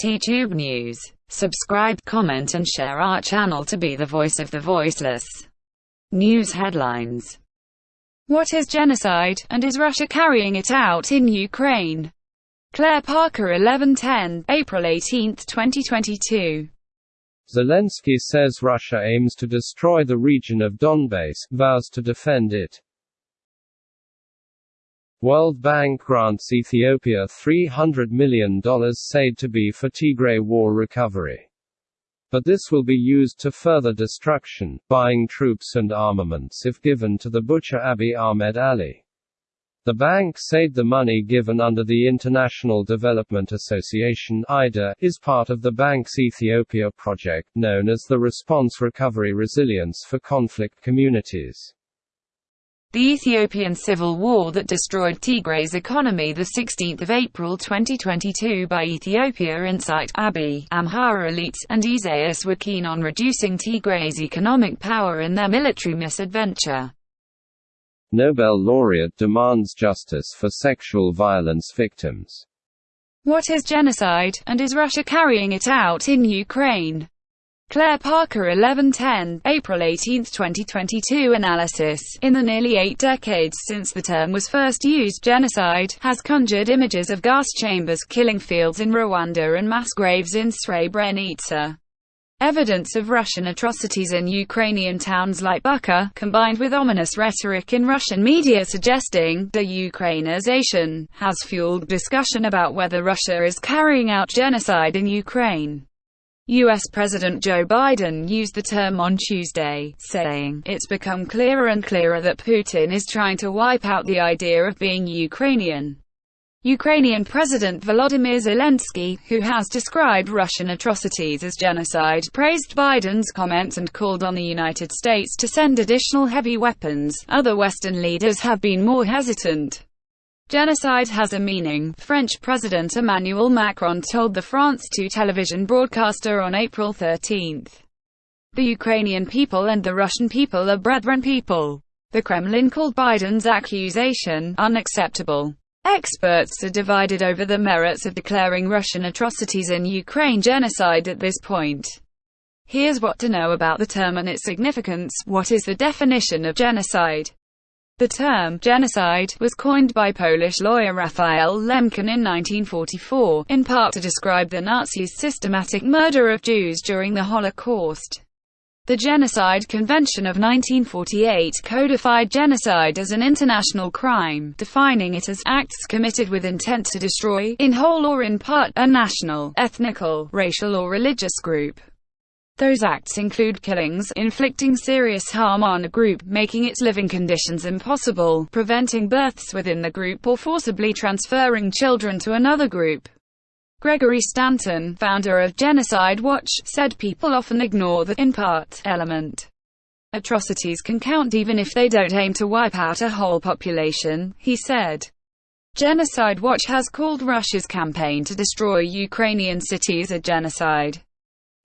T-Tube News. Subscribe, comment and share our channel to be the voice of the voiceless. News headlines. What is genocide, and is Russia carrying it out in Ukraine? Claire Parker 1110, April 18, 2022. Zelensky says Russia aims to destroy the region of Donbass, vows to defend it. World Bank grants Ethiopia $300 million said to be for Tigray war recovery. But this will be used to further destruction, buying troops and armaments if given to the butcher Abiy Ahmed Ali. The bank said the money given under the International Development Association IDA, is part of the bank's Ethiopia project, known as the Response Recovery Resilience for Conflict Communities. The Ethiopian civil war that destroyed Tigray's economy 16 April 2022 by Ethiopia Insight, Abiy, Amhara elites, and Isaias were keen on reducing Tigray's economic power in their military misadventure. Nobel laureate demands justice for sexual violence victims. What is genocide, and is Russia carrying it out in Ukraine? Claire Parker 1110, April 18, 2022 Analysis In the nearly eight decades since the term was first used genocide has conjured images of gas chambers, killing fields in Rwanda and mass graves in Srebrenica. Evidence of Russian atrocities in Ukrainian towns like Bucha, combined with ominous rhetoric in Russian media suggesting de-Ukrainization, has fueled discussion about whether Russia is carrying out genocide in Ukraine. U.S. President Joe Biden used the term on Tuesday, saying, It's become clearer and clearer that Putin is trying to wipe out the idea of being Ukrainian. Ukrainian President Volodymyr Zelensky, who has described Russian atrocities as genocide, praised Biden's comments and called on the United States to send additional heavy weapons. Other Western leaders have been more hesitant. Genocide has a meaning, French President Emmanuel Macron told the France 2 television broadcaster on April 13. The Ukrainian people and the Russian people are brethren people. The Kremlin called Biden's accusation unacceptable. Experts are divided over the merits of declaring Russian atrocities in Ukraine genocide at this point. Here's what to know about the term and its significance. What is the definition of genocide? The term genocide was coined by Polish lawyer Raphael Lemkin in 1944, in part to describe the Nazis' systematic murder of Jews during the Holocaust. The Genocide Convention of 1948 codified genocide as an international crime, defining it as acts committed with intent to destroy, in whole or in part, a national, ethnical, racial or religious group. Those acts include killings, inflicting serious harm on a group, making its living conditions impossible, preventing births within the group or forcibly transferring children to another group. Gregory Stanton, founder of Genocide Watch, said people often ignore the in part element. Atrocities can count even if they don't aim to wipe out a whole population, he said. Genocide Watch has called Russia's campaign to destroy Ukrainian cities a genocide.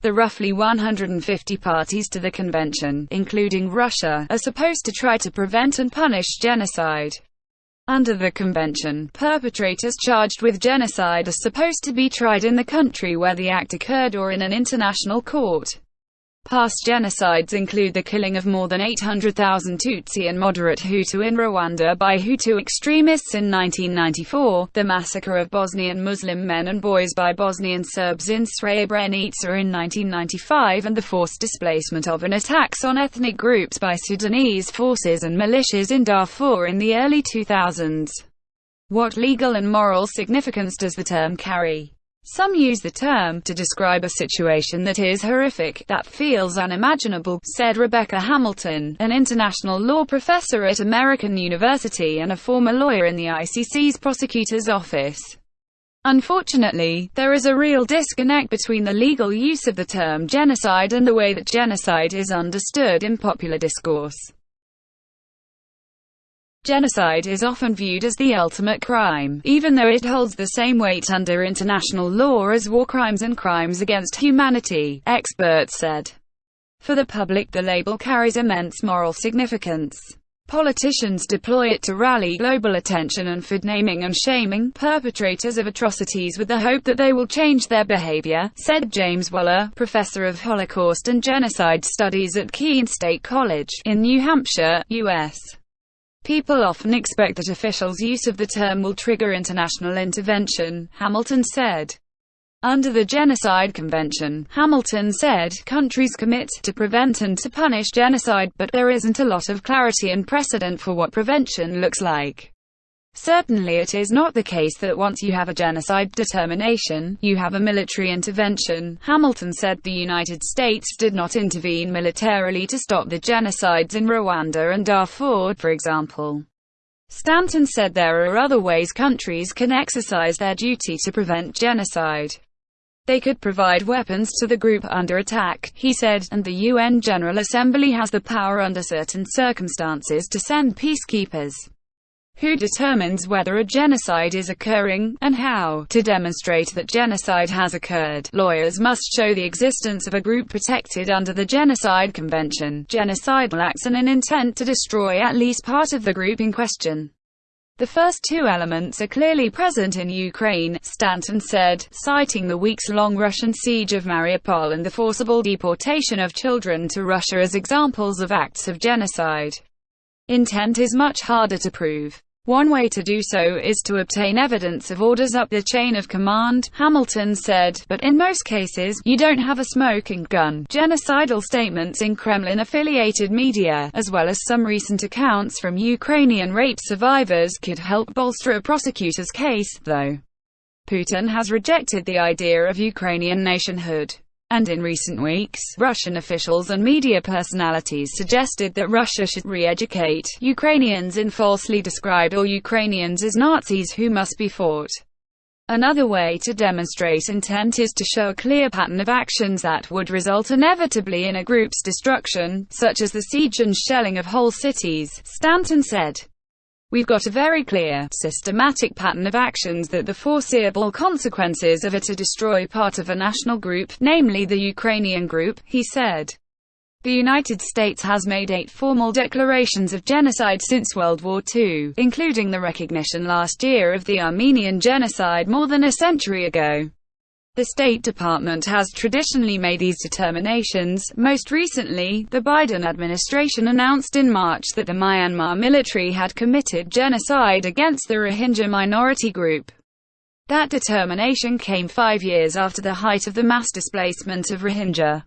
The roughly 150 parties to the convention, including Russia, are supposed to try to prevent and punish genocide. Under the convention, perpetrators charged with genocide are supposed to be tried in the country where the act occurred or in an international court. Past genocides include the killing of more than 800,000 Tutsi and moderate Hutu in Rwanda by Hutu extremists in 1994, the massacre of Bosnian Muslim men and boys by Bosnian Serbs in Srebrenica in 1995 and the forced displacement of and attacks on ethnic groups by Sudanese forces and militias in Darfur in the early 2000s. What legal and moral significance does the term carry? Some use the term to describe a situation that is horrific, that feels unimaginable, said Rebecca Hamilton, an international law professor at American University and a former lawyer in the ICC's prosecutor's office. Unfortunately, there is a real disconnect between the legal use of the term genocide and the way that genocide is understood in popular discourse. Genocide is often viewed as the ultimate crime, even though it holds the same weight under international law as war crimes and crimes against humanity, experts said. For the public the label carries immense moral significance. Politicians deploy it to rally global attention and for naming and shaming perpetrators of atrocities with the hope that they will change their behavior, said James Waller, professor of Holocaust and Genocide Studies at Keene State College, in New Hampshire, U.S. People often expect that officials' use of the term will trigger international intervention, Hamilton said. Under the Genocide Convention, Hamilton said, countries commit to prevent and to punish genocide, but there isn't a lot of clarity and precedent for what prevention looks like. Certainly it is not the case that once you have a genocide determination, you have a military intervention. Hamilton said the United States did not intervene militarily to stop the genocides in Rwanda and Darfur, for example. Stanton said there are other ways countries can exercise their duty to prevent genocide. They could provide weapons to the group under attack, he said, and the UN General Assembly has the power under certain circumstances to send peacekeepers. Who determines whether a genocide is occurring, and how? To demonstrate that genocide has occurred, lawyers must show the existence of a group protected under the Genocide Convention, genocidal acts and an intent to destroy at least part of the group in question. The first two elements are clearly present in Ukraine, Stanton said, citing the weeks-long Russian siege of Mariupol and the forcible deportation of children to Russia as examples of acts of genocide. Intent is much harder to prove. One way to do so is to obtain evidence of orders up the chain of command, Hamilton said, but in most cases, you don't have a smoking gun. Genocidal statements in Kremlin-affiliated media, as well as some recent accounts from Ukrainian rape survivors could help bolster a prosecutor's case, though. Putin has rejected the idea of Ukrainian nationhood. And in recent weeks, Russian officials and media personalities suggested that Russia should re-educate Ukrainians in falsely described all Ukrainians as Nazis who must be fought. Another way to demonstrate intent is to show a clear pattern of actions that would result inevitably in a group's destruction, such as the siege and shelling of whole cities, Stanton said. We've got a very clear, systematic pattern of actions that the foreseeable consequences of it to destroy part of a national group, namely the Ukrainian group, he said. The United States has made eight formal declarations of genocide since World War II, including the recognition last year of the Armenian genocide more than a century ago. The State Department has traditionally made these determinations. Most recently, the Biden administration announced in March that the Myanmar military had committed genocide against the Rohingya minority group. That determination came five years after the height of the mass displacement of Rohingya.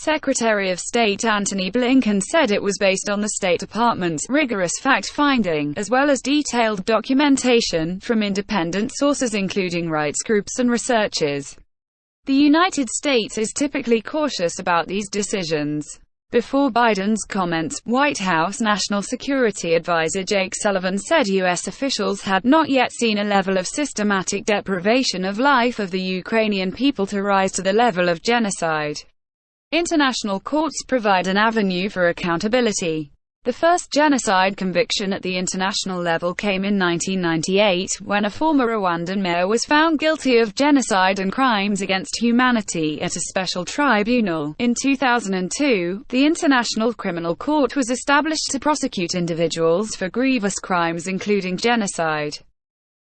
Secretary of State Antony Blinken said it was based on the State Department's rigorous fact-finding, as well as detailed documentation, from independent sources including rights groups and researchers. The United States is typically cautious about these decisions. Before Biden's comments, White House National Security Advisor Jake Sullivan said U.S. officials had not yet seen a level of systematic deprivation of life of the Ukrainian people to rise to the level of genocide. International courts provide an avenue for accountability. The first genocide conviction at the international level came in 1998, when a former Rwandan mayor was found guilty of genocide and crimes against humanity at a special tribunal. In 2002, the International Criminal Court was established to prosecute individuals for grievous crimes including genocide.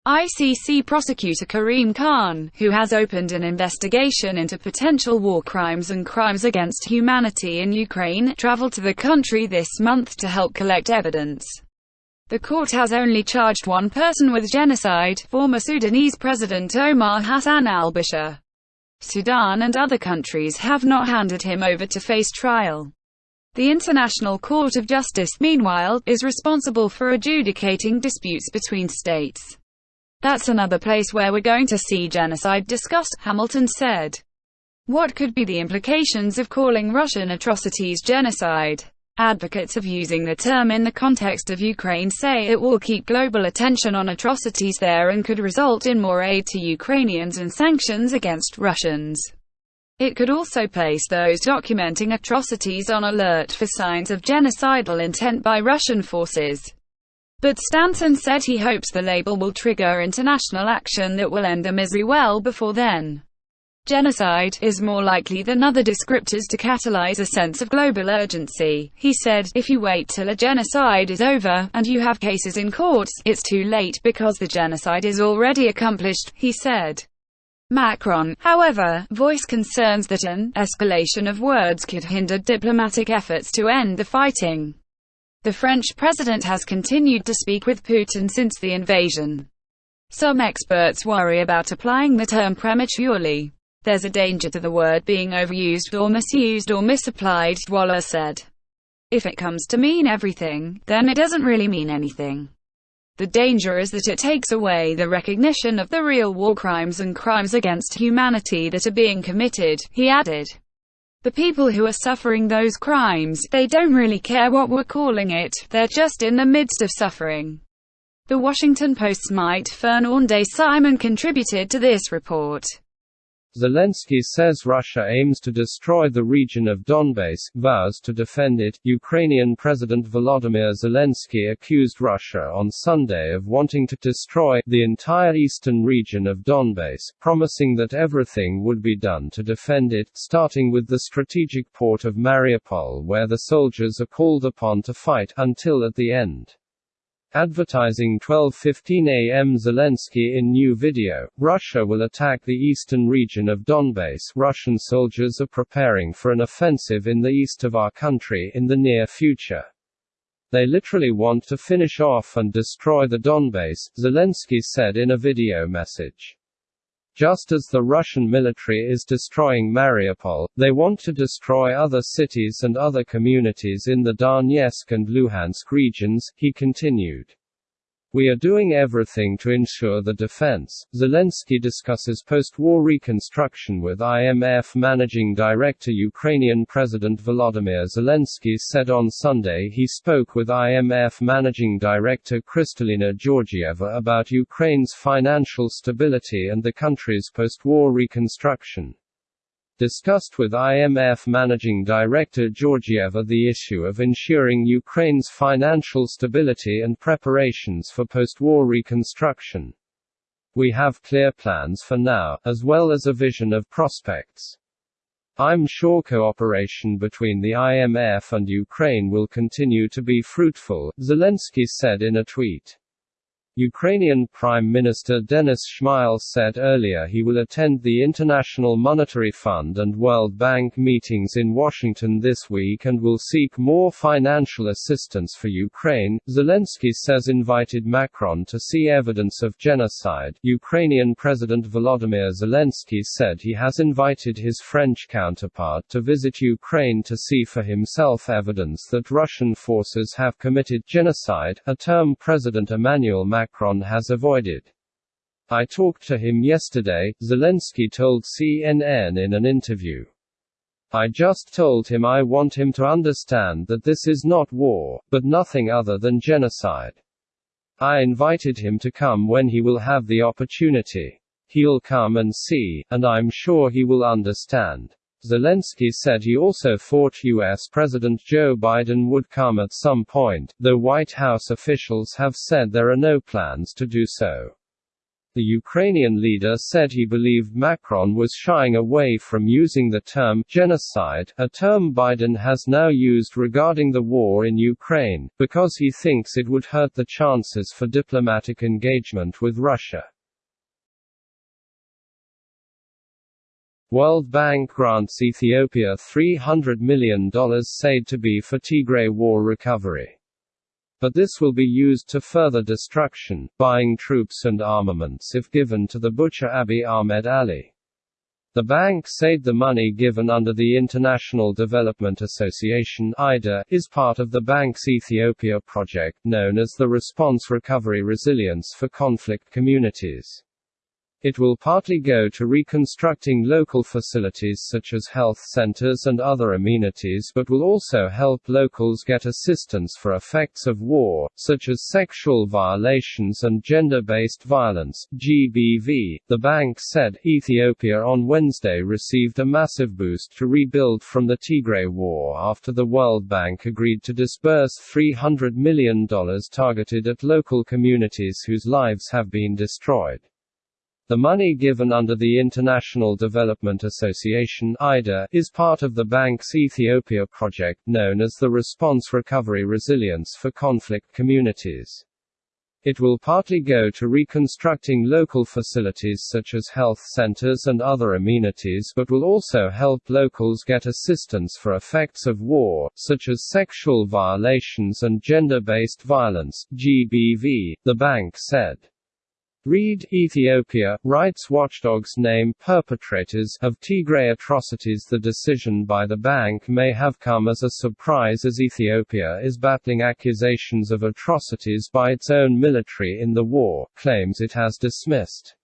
ICC prosecutor Karim Khan, who has opened an investigation into potential war crimes and crimes against humanity in Ukraine, traveled to the country this month to help collect evidence. The court has only charged one person with genocide, former Sudanese President Omar Hassan al-Bashir. Sudan and other countries have not handed him over to face trial. The International Court of Justice, meanwhile, is responsible for adjudicating disputes between states. That's another place where we're going to see genocide discussed, Hamilton said. What could be the implications of calling Russian atrocities genocide? Advocates of using the term in the context of Ukraine say it will keep global attention on atrocities there and could result in more aid to Ukrainians and sanctions against Russians. It could also place those documenting atrocities on alert for signs of genocidal intent by Russian forces. But Stanton said he hopes the label will trigger international action that will end the misery well before then. Genocide is more likely than other descriptors to catalyze a sense of global urgency. He said, if you wait till a genocide is over, and you have cases in courts, it's too late because the genocide is already accomplished, he said. Macron, however, voiced concerns that an escalation of words could hinder diplomatic efforts to end the fighting. The French president has continued to speak with Putin since the invasion. Some experts worry about applying the term prematurely. There's a danger to the word being overused or misused or misapplied, Waller said. If it comes to mean everything, then it doesn't really mean anything. The danger is that it takes away the recognition of the real war crimes and crimes against humanity that are being committed, he added. The people who are suffering those crimes, they don't really care what we're calling it, they're just in the midst of suffering. The Washington Post's Maite Fernandez-Simon contributed to this report. Zelensky says Russia aims to destroy the region of Donbass, vows to defend it. Ukrainian President Volodymyr Zelensky accused Russia on Sunday of wanting to destroy the entire eastern region of Donbass, promising that everything would be done to defend it, starting with the strategic port of Mariupol where the soldiers are called upon to fight until at the end. Advertising 12:15 a.m. Zelensky in new video. Russia will attack the eastern region of Donbass. Russian soldiers are preparing for an offensive in the east of our country in the near future. They literally want to finish off and destroy the Donbass, Zelensky said in a video message. Just as the Russian military is destroying Mariupol, they want to destroy other cities and other communities in the Donetsk and Luhansk regions, he continued. We are doing everything to ensure the defense. Zelensky discusses post war reconstruction with IMF Managing Director Ukrainian President Volodymyr Zelensky said on Sunday he spoke with IMF Managing Director Kristalina Georgieva about Ukraine's financial stability and the country's post war reconstruction discussed with IMF Managing Director Georgieva the issue of ensuring Ukraine's financial stability and preparations for post-war reconstruction. We have clear plans for now, as well as a vision of prospects. I'm sure cooperation between the IMF and Ukraine will continue to be fruitful, Zelensky said in a tweet. Ukrainian Prime Minister Denis Shmyhal said earlier he will attend the International Monetary Fund and World Bank meetings in Washington this week and will seek more financial assistance for Ukraine. Zelensky says invited Macron to see evidence of genocide. Ukrainian President Volodymyr Zelensky said he has invited his French counterpart to visit Ukraine to see for himself evidence that Russian forces have committed genocide, a term President Emmanuel Macron Macron has avoided. I talked to him yesterday, Zelensky told CNN in an interview. I just told him I want him to understand that this is not war, but nothing other than genocide. I invited him to come when he will have the opportunity. He'll come and see, and I'm sure he will understand. Zelensky said he also thought U.S. President Joe Biden would come at some point, though White House officials have said there are no plans to do so. The Ukrainian leader said he believed Macron was shying away from using the term genocide, a term Biden has now used regarding the war in Ukraine, because he thinks it would hurt the chances for diplomatic engagement with Russia. World Bank grants Ethiopia $300 million said to be for Tigray war recovery. But this will be used to further destruction, buying troops and armaments if given to the butcher Abiy Ahmed Ali. The bank said the money given under the International Development Association IDA, is part of the bank's Ethiopia project, known as the Response Recovery Resilience for Conflict Communities. It will partly go to reconstructing local facilities such as health centers and other amenities but will also help locals get assistance for effects of war, such as sexual violations and gender-based violence GBV. The bank said Ethiopia on Wednesday received a massive boost to rebuild from the Tigray war after the World Bank agreed to disburse $300 million targeted at local communities whose lives have been destroyed. The money given under the International Development Association (IDA) is part of the bank's Ethiopia project known as the Response Recovery Resilience for Conflict Communities. It will partly go to reconstructing local facilities such as health centers and other amenities but will also help locals get assistance for effects of war, such as sexual violations and gender-based violence GBV, the bank said. Read Ethiopia, rights watchdogs name perpetrators of Tigray atrocities The decision by the bank may have come as a surprise as Ethiopia is battling accusations of atrocities by its own military in the war, claims it has dismissed.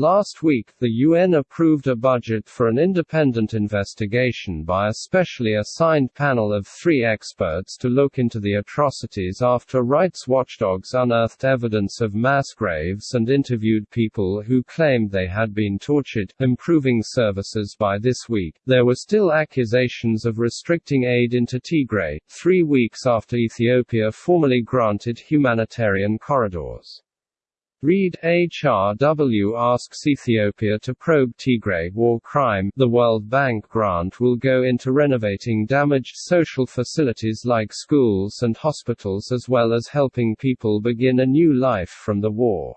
Last week, the UN approved a budget for an independent investigation by a specially assigned panel of three experts to look into the atrocities after rights watchdogs unearthed evidence of mass graves and interviewed people who claimed they had been tortured, improving services by this week. There were still accusations of restricting aid into Tigray, three weeks after Ethiopia formally granted humanitarian corridors. Read HRW asks Ethiopia to probe Tigray war crime. The World Bank grant will go into renovating damaged social facilities like schools and hospitals as well as helping people begin a new life from the war.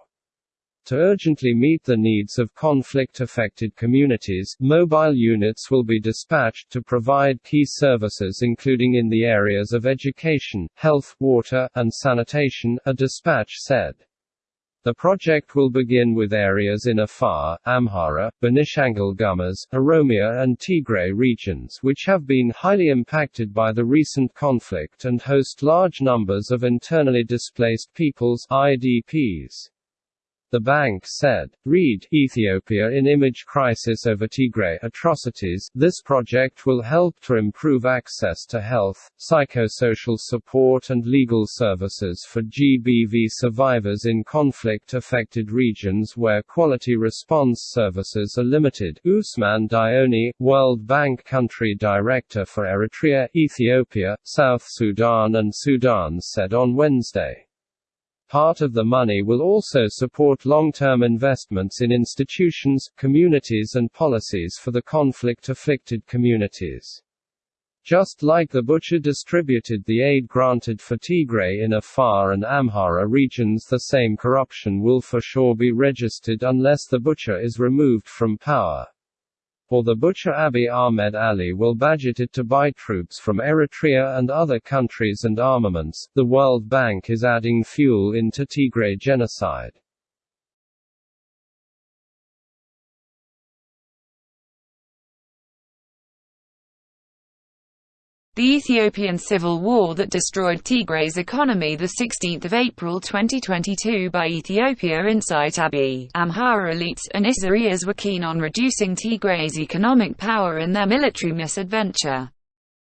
To urgently meet the needs of conflict-affected communities, mobile units will be dispatched to provide key services including in the areas of education, health, water, and sanitation, a dispatch said. The project will begin with areas in Afar, Amhara, Benishangul Gumuz, Oromia and Tigray regions which have been highly impacted by the recent conflict and host large numbers of internally displaced peoples IDPs. The bank said. Read Ethiopia in image crisis over Tigray atrocities. This project will help to improve access to health, psychosocial support and legal services for GBV survivors in conflict affected regions where quality response services are limited. Ousmane Dione, World Bank Country Director for Eritrea, Ethiopia, South Sudan and Sudan said on Wednesday. Part of the money will also support long-term investments in institutions, communities and policies for the conflict-afflicted communities. Just like the butcher distributed the aid granted for Tigray in Afar and Amhara regions the same corruption will for sure be registered unless the butcher is removed from power or the butcher Abiy Ahmed Ali will budget it to buy troops from Eritrea and other countries and armaments. The World Bank is adding fuel into Tigray genocide. The Ethiopian civil war that destroyed Tigray's economy 16 April 2022 by Ethiopia Insight Abiy, Amhara elites, and Isaias were keen on reducing Tigray's economic power in their military misadventure.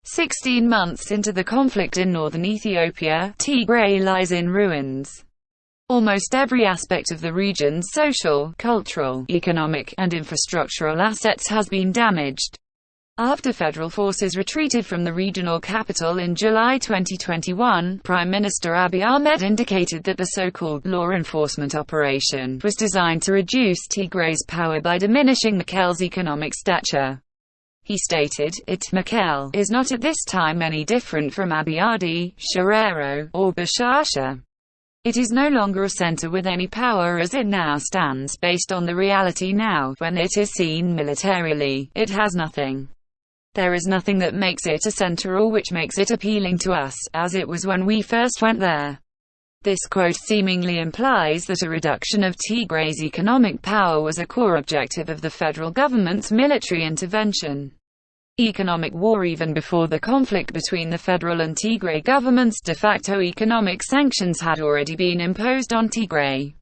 Sixteen months into the conflict in northern Ethiopia, Tigray lies in ruins. Almost every aspect of the region's social, cultural, economic, and infrastructural assets has been damaged. After federal forces retreated from the regional capital in July 2021, Prime Minister Abiy Ahmed indicated that the so-called law enforcement operation was designed to reduce Tigray's power by diminishing Mekelle's economic stature. He stated, it Mekelle is not at this time any different from Abiadi, Sharero, or Bashasha. It is no longer a center with any power as it now stands based on the reality now, when it is seen militarily, it has nothing. There is nothing that makes it a center or which makes it appealing to us, as it was when we first went there. This quote seemingly implies that a reduction of Tigray's economic power was a core objective of the federal government's military intervention. Economic war Even before the conflict between the federal and Tigray governments de facto economic sanctions had already been imposed on Tigray.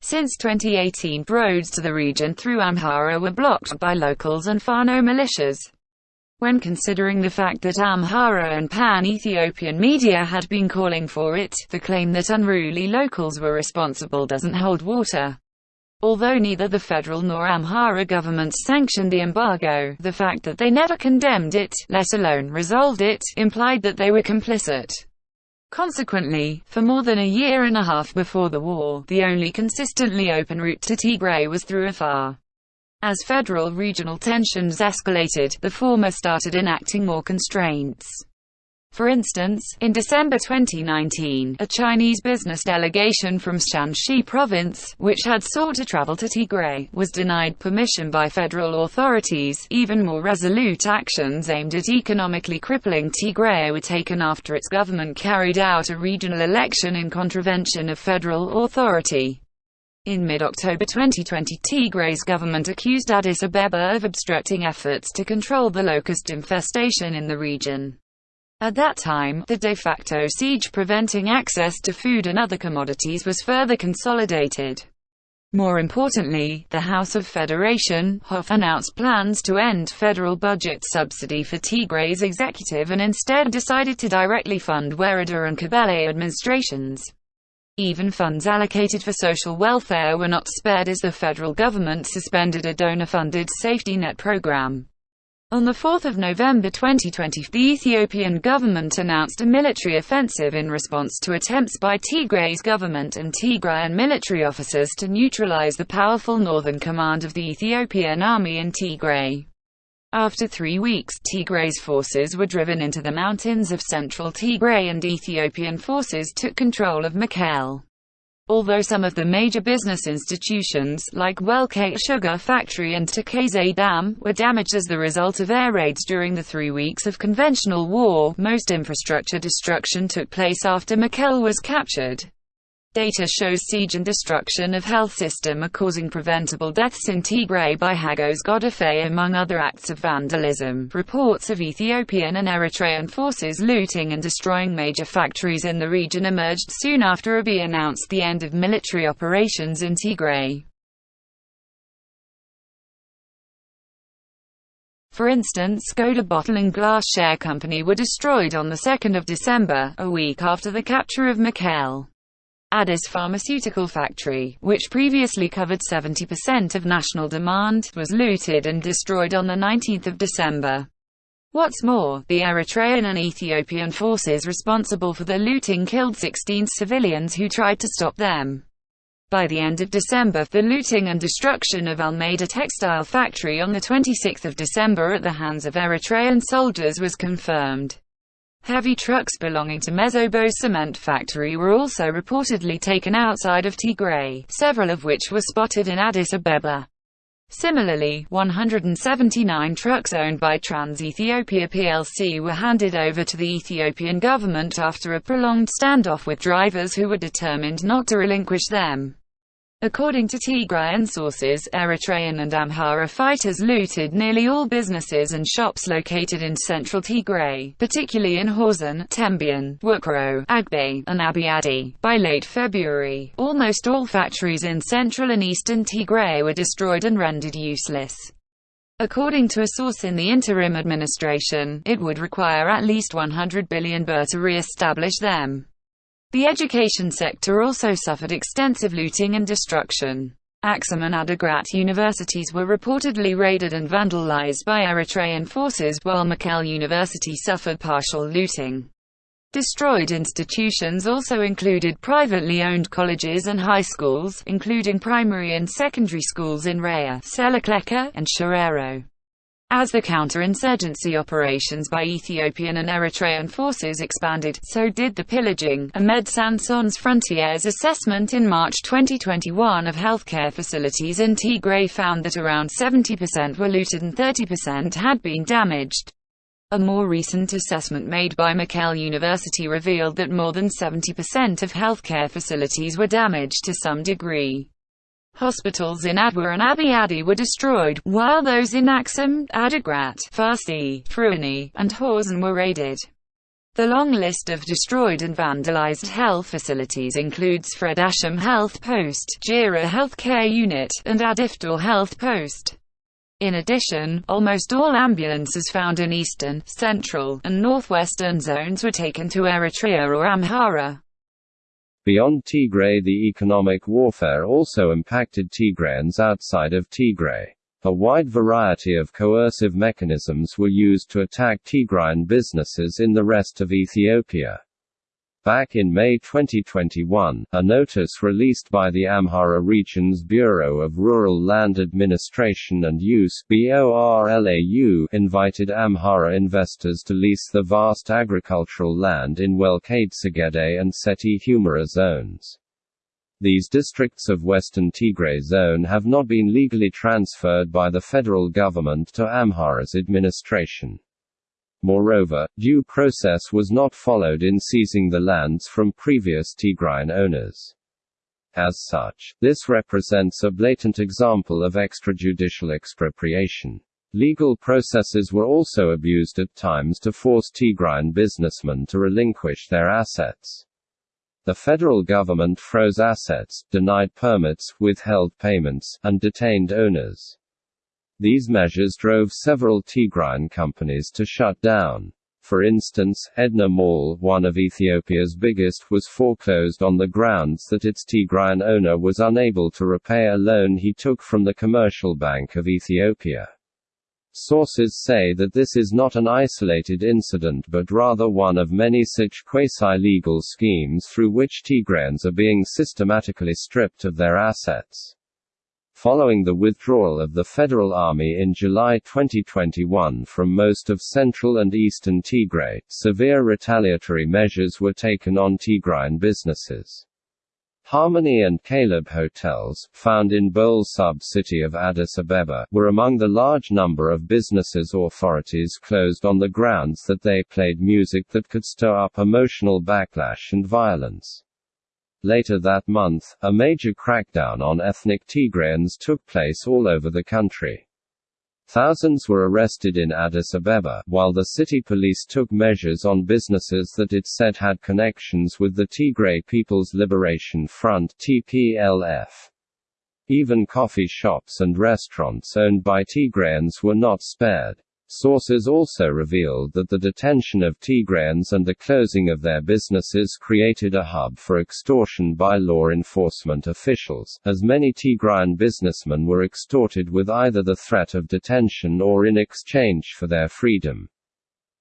Since 2018 roads to the region through Amhara were blocked by locals and Fano militias. When considering the fact that Amhara and pan-Ethiopian media had been calling for it, the claim that unruly locals were responsible doesn't hold water. Although neither the federal nor Amhara governments sanctioned the embargo, the fact that they never condemned it, let alone resolved it, implied that they were complicit. Consequently, for more than a year and a half before the war, the only consistently open route to Tigray was through Afar. As federal regional tensions escalated, the former started enacting more constraints. For instance, in December 2019, a Chinese business delegation from Shanxi province, which had sought to travel to Tigray, was denied permission by federal authorities. Even more resolute actions aimed at economically crippling Tigray were taken after its government carried out a regional election in contravention of federal authority. In mid-October 2020 Tigray's government accused Addis Abeba of obstructing efforts to control the locust infestation in the region. At that time, the de facto siege preventing access to food and other commodities was further consolidated. More importantly, the House of Federation Hof, announced plans to end federal budget subsidy for Tigray's executive and instead decided to directly fund Wereda and Kebele administrations. Even funds allocated for social welfare were not spared as the federal government suspended a donor-funded safety net program. On 4 November 2020, the Ethiopian government announced a military offensive in response to attempts by Tigray's government and Tigrayan military officers to neutralize the powerful northern command of the Ethiopian army in Tigray. After three weeks, Tigray's forces were driven into the mountains of central Tigray and Ethiopian forces took control of Mekelle. Although some of the major business institutions, like Welkait Sugar Factory and Tekeze Dam, were damaged as the result of air raids during the three weeks of conventional war, most infrastructure destruction took place after Mekelle was captured. Data shows siege and destruction of health system are causing preventable deaths in Tigray by Hagos Godefroy among other acts of vandalism. Reports of Ethiopian and Eritrean forces looting and destroying major factories in the region emerged soon after Abiy announced the end of military operations in Tigray. For instance, Goda Bottle and Glass Share Company were destroyed on 2 December, a week after the capture of Mekelle. Addis Pharmaceutical Factory, which previously covered 70% of national demand, was looted and destroyed on 19 December. What's more, the Eritrean and Ethiopian forces responsible for the looting killed 16 civilians who tried to stop them. By the end of December, the looting and destruction of Almeda Textile Factory on 26 December at the hands of Eritrean soldiers was confirmed. Heavy trucks belonging to Messebo cement factory were also reportedly taken outside of Tigray, several of which were spotted in Addis Abeba. Similarly, 179 trucks owned by Trans-Ethiopia plc were handed over to the Ethiopian government after a prolonged standoff with drivers who were determined not to relinquish them. According to Tigrayan sources, Eritrean and Amhara fighters looted nearly all businesses and shops located in central Tigray, particularly in Hawzen, Tembien, Wukro, Agbe, and Abiadi. By late February, almost all factories in central and eastern Tigray were destroyed and rendered useless. According to a source in the interim administration, it would require at least 100 billion birr to re-establish them. The education sector also suffered extensive looting and destruction. Axum and Adigrat universities were reportedly raided and vandalized by Eritrean forces, while Mekelle University suffered partial looting. Destroyed institutions also included privately owned colleges and high schools, including primary and secondary schools in Raya, Selakleka, and Sharero. As the counterinsurgency operations by Ethiopian and Eritrean forces expanded, so did the pillaging. Médecins Sans Frontières assessment in March 2021 of healthcare facilities in Tigray found that around 70% were looted and 30% had been damaged. A more recent assessment made by Mekelle University revealed that more than 70% of healthcare facilities were damaged to some degree. Hospitals in Adwa and Abiadi were destroyed, while those in Axum, Adigrat, Farsi, Fruani, and Hawzen were raided. The long list of destroyed and vandalized health facilities includes Fred Asham Health Post, Jira Healthcare Unit, and Adifdor Health Post. In addition, almost all ambulances found in eastern, central, and northwestern zones were taken to Eritrea or Amhara. Beyond Tigray the economic warfare also impacted Tigrayans outside of Tigray. A wide variety of coercive mechanisms were used to attack Tigrayan businesses in the rest of Ethiopia. Back in May 2021, a notice released by the Amhara Region's Bureau of Rural Land Administration and Use BORLAU invited Amhara investors to lease the vast agricultural land in Welkait Segede and Setit Humera zones. These districts of Western Tigray zone have not been legally transferred by the federal government to Amhara's administration. Moreover, due process was not followed in seizing the lands from previous Tigrayan owners. As such, this represents a blatant example of extrajudicial expropriation. Legal processes were also abused at times to force Tigrayan businessmen to relinquish their assets. The federal government froze assets, denied permits, withheld payments, and detained owners. These measures drove several Tigrayan companies to shut down. For instance, Edna Mall, one of Ethiopia's biggest, was foreclosed on the grounds that its Tigrayan owner was unable to repay a loan he took from the Commercial Bank of Ethiopia. Sources say that this is not an isolated incident but rather one of many such quasi-legal schemes through which Tigrayans are being systematically stripped of their assets. Following the withdrawal of the Federal Army in July 2021 from most of central and eastern Tigray, severe retaliatory measures were taken on Tigrayan businesses. Harmony and Caleb hotels, found in Bole sub-city of Addis Abeba, were among the large number of businesses authorities closed on the grounds that they played music that could stir up emotional backlash and violence. Later that month, a major crackdown on ethnic Tigrayans took place all over the country. Thousands were arrested in Addis Abeba, while the city police took measures on businesses that it said had connections with the Tigray People's Liberation Front (TPLF). Even coffee shops and restaurants owned by Tigrayans were not spared. Sources also revealed that the detention of Tigrayans and the closing of their businesses created a hub for extortion by law enforcement officials, as many Tigrayan businessmen were extorted with either the threat of detention or in exchange for their freedom.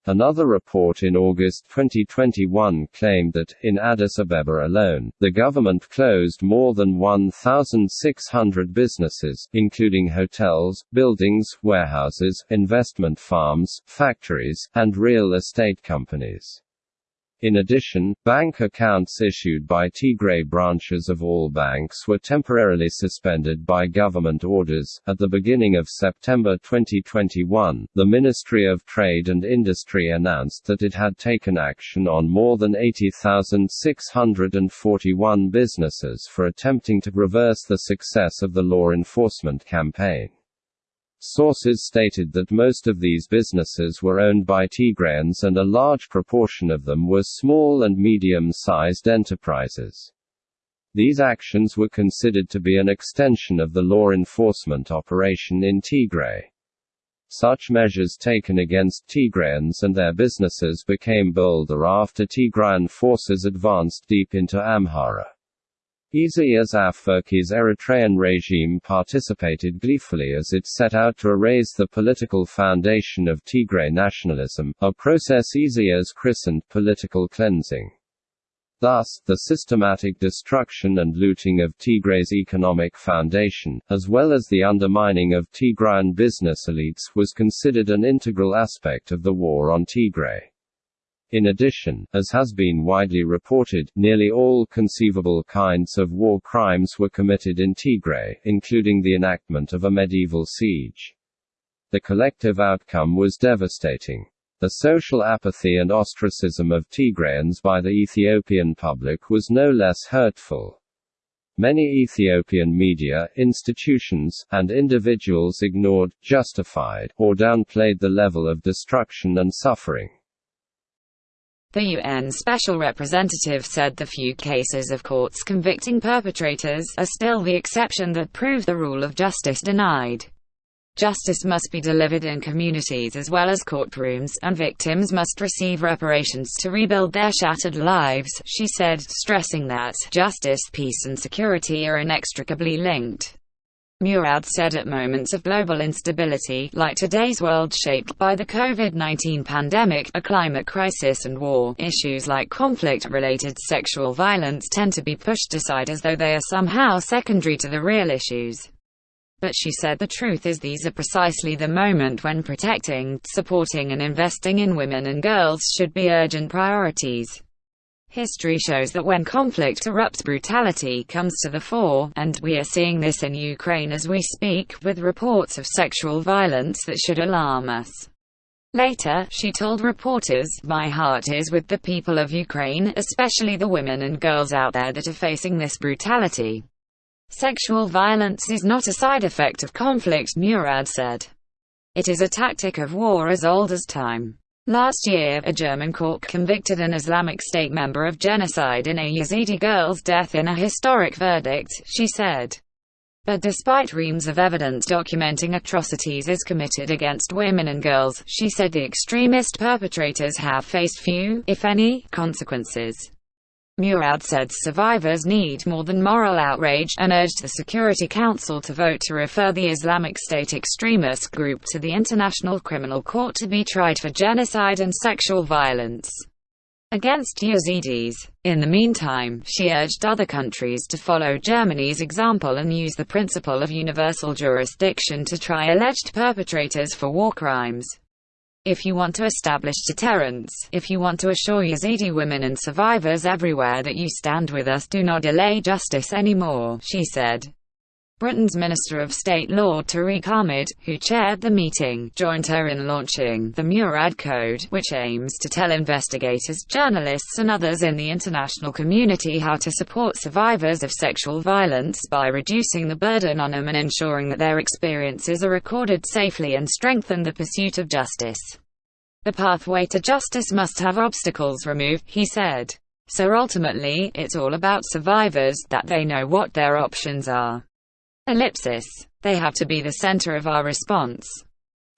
Another report in August 2021 claimed that, in Addis Abeba alone, the government closed more than 1,600 businesses, including hotels, buildings, warehouses, investment farms, factories, and real estate companies. In addition, bank accounts issued by Tigray branches of all banks were temporarily suspended by government orders. At the beginning of September 2021, the Ministry of Trade and Industry announced that it had taken action on more than 80,641 businesses for attempting to reverse the success of the law enforcement campaign. Sources stated that most of these businesses were owned by Tigrayans and a large proportion of them were small and medium-sized enterprises. These actions were considered to be an extension of the law enforcement operation in Tigray. Such measures taken against Tigrayans and their businesses became bolder after Tigrayan forces advanced deep into Amhara. Isaias Afwerki's Eritrean regime participated gleefully as it set out to erase the political foundation of Tigray nationalism, a process Isaias christened political cleansing. Thus, the systematic destruction and looting of Tigray's economic foundation, as well as the undermining of Tigrayan business elites, was considered an integral aspect of the war on Tigray. In addition, as has been widely reported, nearly all conceivable kinds of war crimes were committed in Tigray, including the enactment of a medieval siege. The collective outcome was devastating. The social apathy and ostracism of Tigrayans by the Ethiopian public was no less hurtful. Many Ethiopian media, institutions, and individuals ignored, justified, or downplayed the level of destruction and suffering. The UN Special Representative said the few cases of courts convicting perpetrators are still the exception that prove the rule of justice denied. Justice must be delivered in communities as well as courtrooms, and victims must receive reparations to rebuild their shattered lives, she said, stressing that justice, peace and security are inextricably linked. Murad said at moments of global instability, like today's world shaped by the COVID-19 pandemic, a climate crisis and war, issues like conflict-related sexual violence tend to be pushed aside as though they are somehow secondary to the real issues. But she said the truth is these are precisely the moment when protecting, supporting and investing in women and girls should be urgent priorities. History shows that when conflict erupts brutality comes to the fore, and we are seeing this in Ukraine as we speak, with reports of sexual violence that should alarm us. Later, she told reporters, My heart is with the people of Ukraine, especially the women and girls out there that are facing this brutality. Sexual violence is not a side effect of conflict, Murad said. It is a tactic of war as old as time. Last year, a German court convicted an Islamic State member of genocide in a Yazidi girl's death in a historic verdict, she said. But despite reams of evidence documenting atrocities is committed against women and girls, she said the extremist perpetrators have faced few, if any, consequences. Murad said survivors need more than moral outrage, and urged the Security Council to vote to refer the Islamic State extremist group to the International Criminal Court to be tried for genocide and sexual violence against Yazidis. In the meantime, she urged other countries to follow Germany's example and use the principle of universal jurisdiction to try alleged perpetrators for war crimes. If you want to establish deterrence, if you want to assure Yazidi women and survivors everywhere that you stand with us do not delay justice anymore, she said. Britain's Minister of State Lord Tariq Ahmad, who chaired the meeting, joined her in launching the Murad Code, which aims to tell investigators, journalists and others in the international community how to support survivors of sexual violence by reducing the burden on them and ensuring that their experiences are recorded safely and strengthen the pursuit of justice. The pathway to justice must have obstacles removed, he said. So ultimately, it's all about survivors, that they know what their options are. Ellipsis. They have to be the center of our response.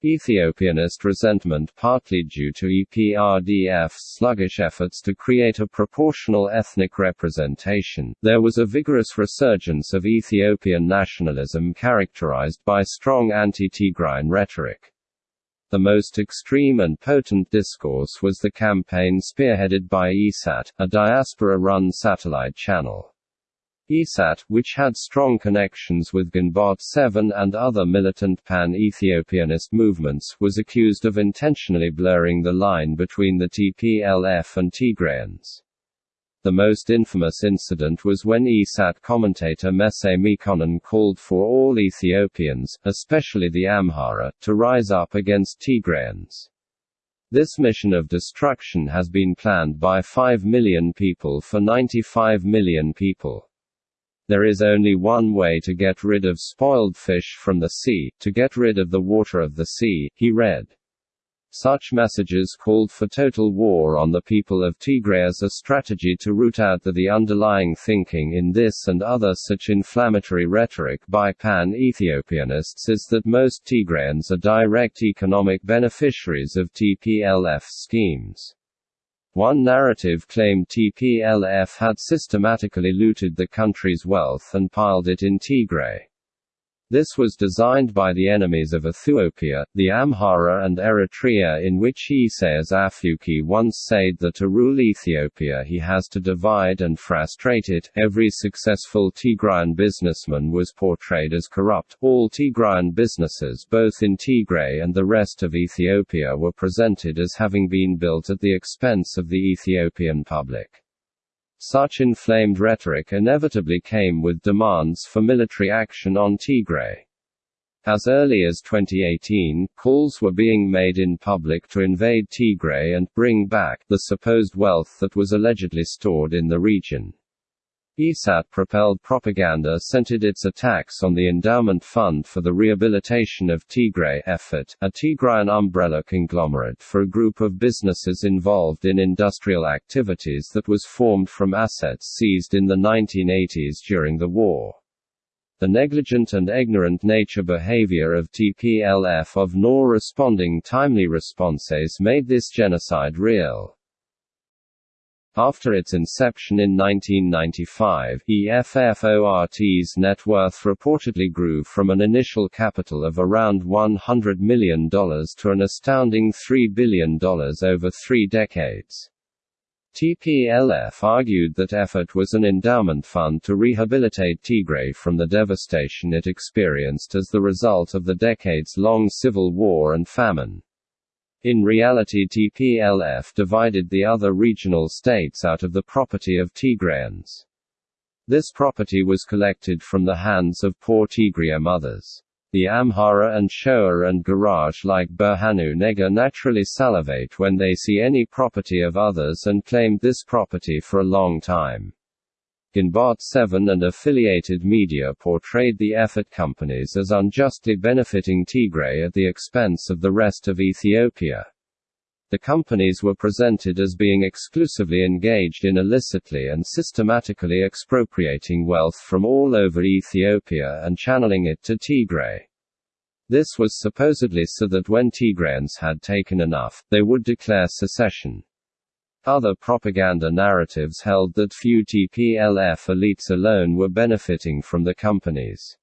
Ethiopianist resentment partly due to EPRDF's sluggish efforts to create a proportional ethnic representation, there was a vigorous resurgence of Ethiopian nationalism characterized by strong anti-Tigrayan rhetoric. The most extreme and potent discourse was the campaign spearheaded by ESAT, a diaspora-run satellite channel. ESAT, which had strong connections with Ginbot 7 and other militant pan-Ethiopianist movements, was accused of intentionally blurring the line between the TPLF and Tigrayans. The most infamous incident was when ESAT commentator Mesay Mekonnen called for all Ethiopians, especially the Amhara, to rise up against Tigrayans. This mission of destruction has been planned by 5 million people for 95 million people. There is only one way to get rid of spoiled fish from the sea, to get rid of the water of the sea, he read. Such messages called for total war on the people of Tigray as a strategy to root out the, the underlying thinking in this and other such inflammatory rhetoric by pan-Ethiopianists is that most Tigrayans are direct economic beneficiaries of TPLF schemes. One narrative claimed TPLF had systematically looted the country's wealth and piled it in Tigray. This was designed by the enemies of Ethiopia, the Amhara and Eritrea in which Isaias Afwerki once said that to rule Ethiopia he has to divide and frustrate it. Every successful Tigrayan businessman was portrayed as corrupt. All Tigrayan businesses both in Tigray and the rest of Ethiopia were presented as having been built at the expense of the Ethiopian public. Such inflamed rhetoric inevitably came with demands for military action on Tigray. As early as 2018, calls were being made in public to invade Tigray and bring back the supposed wealth that was allegedly stored in the region. ESAT-propelled propaganda centered its attacks on the Endowment Fund for the Rehabilitation of Tigray effort, a Tigrayan umbrella conglomerate for a group of businesses involved in industrial activities that was formed from assets seized in the 1980s during the war. The negligent and ignorant nature behavior of TPLF of nor responding timely responses made this genocide real. After its inception in 1995, EFFORT's net worth reportedly grew from an initial capital of around $100 million to an astounding $3 billion over three decades. TPLF argued that EFFORT was an endowment fund to rehabilitate Tigray from the devastation it experienced as the result of the decades-long civil war and famine. In reality TPLF divided the other regional states out of the property of Tigrayans. This property was collected from the hands of poor Tigray mothers. The Amhara and Shoa and Gurage like Berhanu Nega naturally salivate when they see any property of others and claimed this property for a long time. Ginbot 7 and affiliated media portrayed the EFFORT companies as unjustly benefiting Tigray at the expense of the rest of Ethiopia. The companies were presented as being exclusively engaged in illicitly and systematically expropriating wealth from all over Ethiopia and channeling it to Tigray. This was supposedly so that when Tigrayans had taken enough, they would declare secession. Other propaganda narratives held that few TPLF elites alone were benefiting from the companies.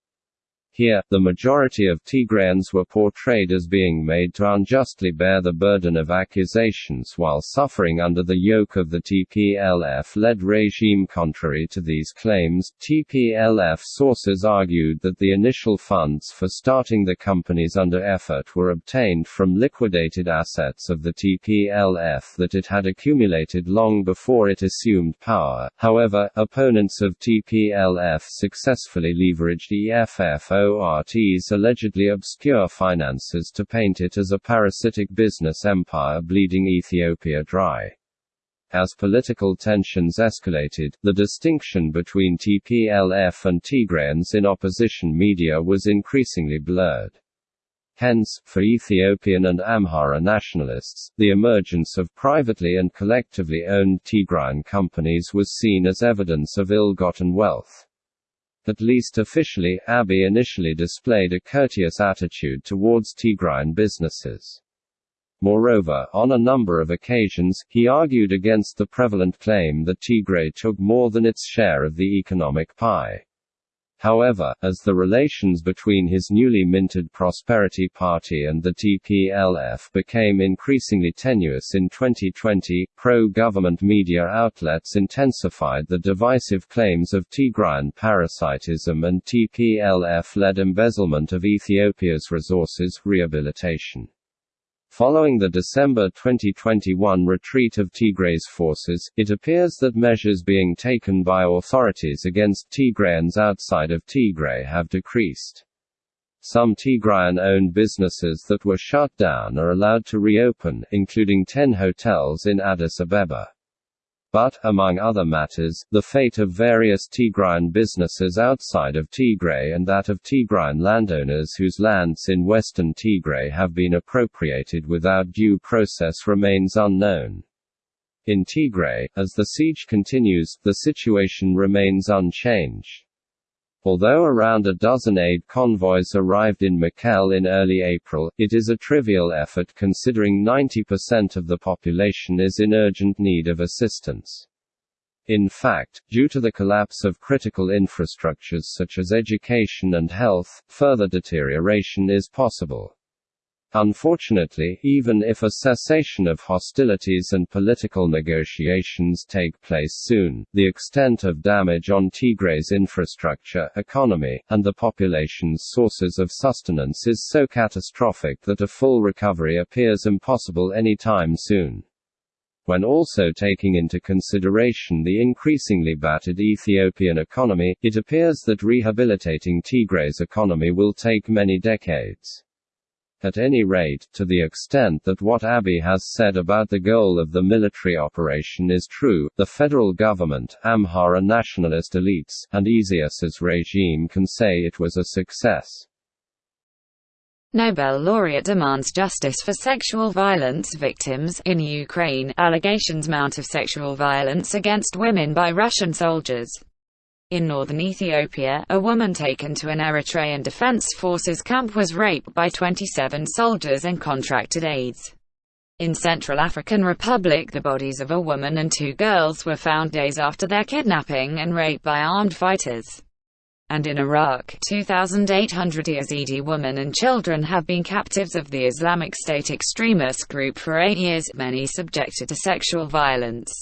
Here, the majority of Tigrayans were portrayed as being made to unjustly bear the burden of accusations while suffering under the yoke of the TPLF-led regime. Contrary to these claims, TPLF sources argued that the initial funds for starting the companies under EFFORT were obtained from liquidated assets of the TPLF that it had accumulated long before it assumed power. However, opponents of TPLF successfully leveraged EFF ORT's allegedly obscure finances to paint it as a parasitic business empire bleeding Ethiopia dry. As political tensions escalated, the distinction between TPLF and Tigrayans in opposition media was increasingly blurred. Hence, for Ethiopian and Amhara nationalists, the emergence of privately and collectively owned Tigrayan companies was seen as evidence of ill-gotten wealth. At least officially, Abiy initially displayed a courteous attitude towards Tigrayan businesses. Moreover, on a number of occasions, he argued against the prevalent claim that Tigray took more than its share of the economic pie. However, as the relations between his newly minted Prosperity Party and the TPLF became increasingly tenuous in 2020, pro-government media outlets intensified the divisive claims of Tigrayan parasitism and TPLF-led embezzlement of Ethiopia's resources, rehabilitation. Following the December 2021 retreat of Tigray's forces, it appears that measures being taken by authorities against Tigrayans outside of Tigray have decreased. Some Tigrayan-owned businesses that were shut down are allowed to reopen, including 10 hotels in Addis Ababa. But, among other matters, the fate of various Tigrayan businesses outside of Tigray and that of Tigrayan landowners whose lands in western Tigray have been appropriated without due process remains unknown. In Tigray, as the siege continues, the situation remains unchanged. Although around a dozen aid convoys arrived in Mekelle in early April, it is a trivial effort considering 90% of the population is in urgent need of assistance. In fact, due to the collapse of critical infrastructures such as education and health, further deterioration is possible. Unfortunately, even if a cessation of hostilities and political negotiations take place soon, the extent of damage on Tigray's infrastructure, economy, and the population's sources of sustenance is so catastrophic that a full recovery appears impossible any time soon when also taking into consideration the increasingly battered Ethiopian economy, it appears that rehabilitating Tigray's economy will take many decades. At any rate, to the extent that what Abiy has said about the goal of the military operation is true, the federal government, Amhara nationalist elites, and Isaias's regime can say it was a success. Nobel laureate demands justice for sexual violence victims in Ukraine. Allegations mount of sexual violence against women by Russian soldiers. In northern Ethiopia, a woman taken to an Eritrean Defense Forces camp was raped by 27 soldiers and contracted AIDS. In Central African Republic the bodies of a woman and two girls were found days after their kidnapping and rape by armed fighters. And in Iraq, 2,800 Yazidi women and children have been captives of the Islamic State extremist group for eight years, many subjected to sexual violence.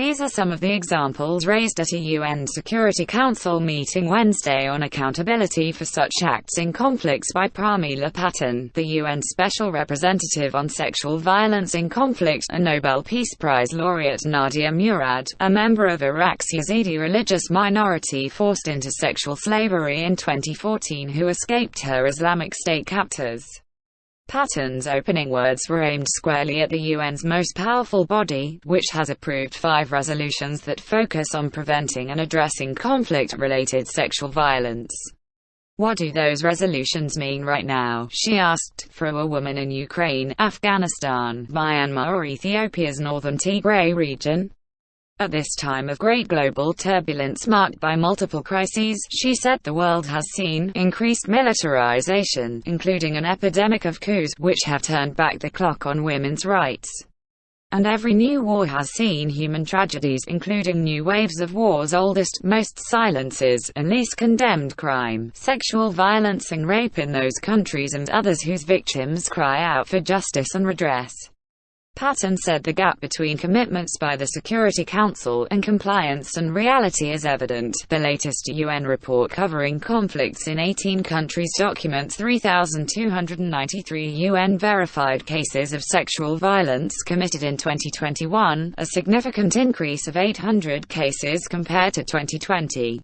These are some of the examples raised at a UN Security Council meeting Wednesday on accountability for such acts in conflicts by Pramila Patten, the UN Special Representative on Sexual Violence in Conflict, and Nobel Peace Prize laureate Nadia Murad, a member of Iraq's Yazidi religious minority forced into sexual slavery in 2014 who escaped her Islamic State captors. Patten's opening words were aimed squarely at the UN's most powerful body, which has approved five resolutions that focus on preventing and addressing conflict-related sexual violence. What do those resolutions mean right now, she asked, for a woman in Ukraine, Afghanistan, Myanmar or Ethiopia's northern Tigray region? At this time of great global turbulence marked by multiple crises, she said the world has seen increased militarization, including an epidemic of coups, which have turned back the clock on women's rights. And every new war has seen human tragedies, including new waves of war's oldest, most silences, and least condemned crime, sexual violence and rape in those countries and others whose victims cry out for justice and redress. Patten said the gap between commitments by the Security Council and compliance and reality is evident. The latest UN report covering conflicts in 18 countries documents 3,293 UN-verified cases of sexual violence committed in 2021, a significant increase of 800 cases compared to 2020.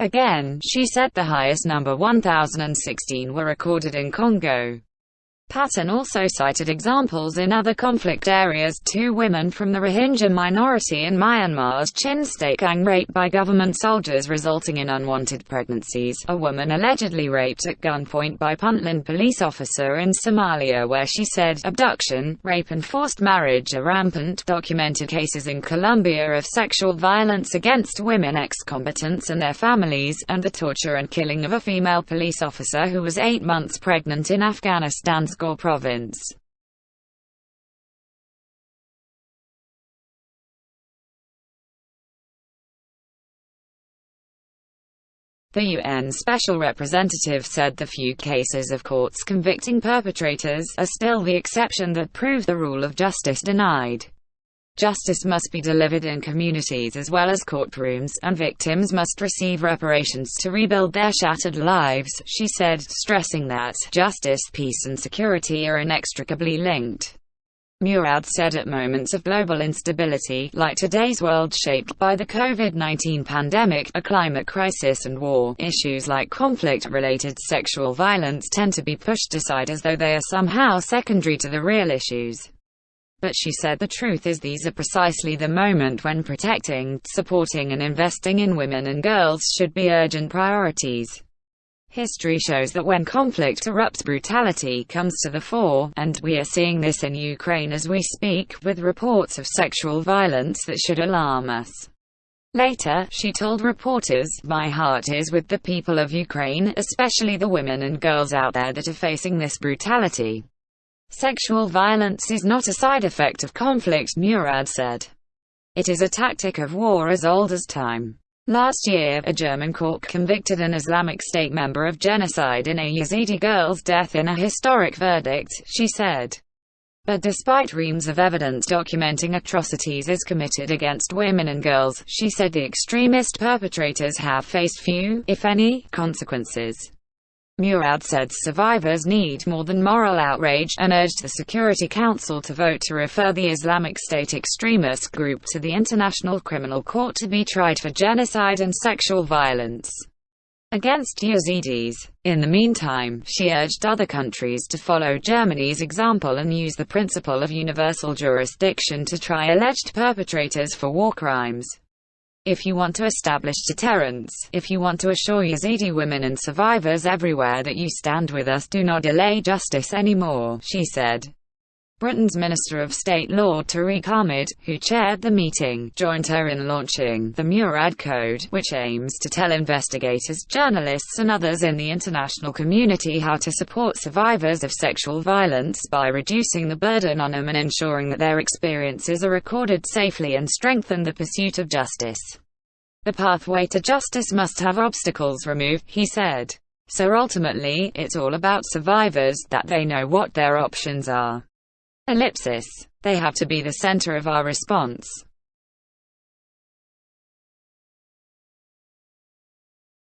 Again, she said the highest number 1,016 were recorded in Congo. Patten also cited examples in other conflict areas, two women from the Rohingya minority in Myanmar's Chin state gang raped by government soldiers resulting in unwanted pregnancies, a woman allegedly raped at gunpoint by Puntland police officer in Somalia where she said, abduction, rape and forced marriage are rampant, documented cases in Colombia of sexual violence against women ex-combatants and their families, and the torture and killing of a female police officer who was eight months pregnant in Afghanistan's Province. The UN Special Representative said the few cases of courts convicting perpetrators are still the exception that prove the rule of justice denied. Justice must be delivered in communities as well as courtrooms, and victims must receive reparations to rebuild their shattered lives, she said, stressing that justice, peace and security are inextricably linked. Murad said at moments of global instability, like today's world shaped by the COVID-19 pandemic, a climate crisis and war, issues like conflict-related sexual violence tend to be pushed aside as though they are somehow secondary to the real issues. But she said the truth is these are precisely the moment when protecting, supporting and investing in women and girls should be urgent priorities. History shows that when conflict erupts brutality comes to the fore, and we are seeing this in Ukraine as we speak, with reports of sexual violence that should alarm us. Later, she told reporters, My heart is with the people of Ukraine, especially the women and girls out there that are facing this brutality. Sexual violence is not a side effect of conflict, Murad said. It is a tactic of war as old as time. Last year, a German court convicted an Islamic State member of genocide in a Yazidi girl's death in a historic verdict, she said. But despite reams of evidence documenting atrocities as committed against women and girls, she said the extremist perpetrators have faced few, if any, consequences. Murad said survivors need more than moral outrage, and urged the Security Council to vote to refer the Islamic State extremist group to the International Criminal Court to be tried for genocide and sexual violence against Yazidis. In the meantime, she urged other countries to follow Germany's example and use the principle of universal jurisdiction to try alleged perpetrators for war crimes. If you want to establish deterrence, if you want to assure Yazidi women and survivors everywhere that you stand with us do not delay justice anymore, she said. Britain's Minister of State Lord Tariq Ahmad, who chaired the meeting, joined her in launching the Murad Code, which aims to tell investigators, journalists and others in the international community how to support survivors of sexual violence by reducing the burden on them and ensuring that their experiences are recorded safely and strengthen the pursuit of justice. The pathway to justice must have obstacles removed, he said. So ultimately, it's all about survivors, that they know what their options are. Ellipsis. They have to be the center of our response.